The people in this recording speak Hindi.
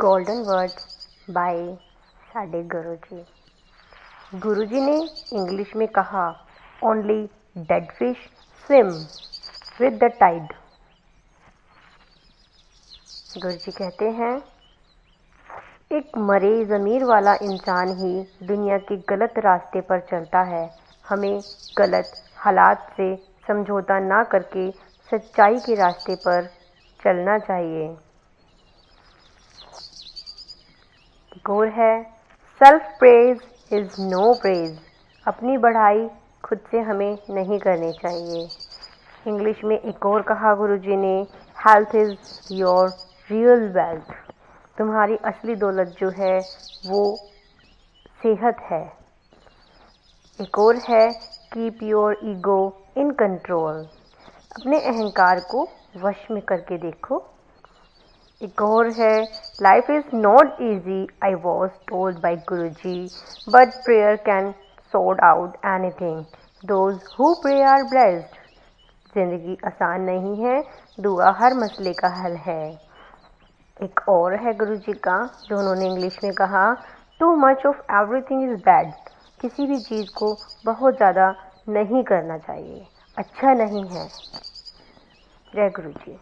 गोल्डन वर्ड बाय साडे गुरु जी गुरु जी ने इंग्लिश में कहा only dead fish swim with the tide गुरु जी कहते हैं, एक मरे ज़मीर वाला इंसान ही दुनिया के गलत रास्ते पर चलता है। हमें गलत हालात से समझौता ना करके सच्चाई के रास्ते पर चलना चाहिए। गोर है। Self praise is no praise अपनी बढ़ाई खुद से हमें नहीं करनी चाहिए। इंग्लिश में एक और कहा गुरुजी ने health is your real wealth तुम्हारी असली दौलत जो है, वो सेहत है। एक और है keep your ego in control अपने अहंकार को वश में करके देखो। एक और है not easy I was told by guru ji but prayer can sort out anything those who pray are blessed ज़िंदगी आसान नहीं है, दुआ हर मसले का हल है। एक और है गुरु जी का, जो उन्होंने इंग्लिश में कहा too much of everything is bad किसी भी चीज़ को बहुत ज़्यादा नहीं करना चाहिए। अच्छा नहीं है। जय गुरु जी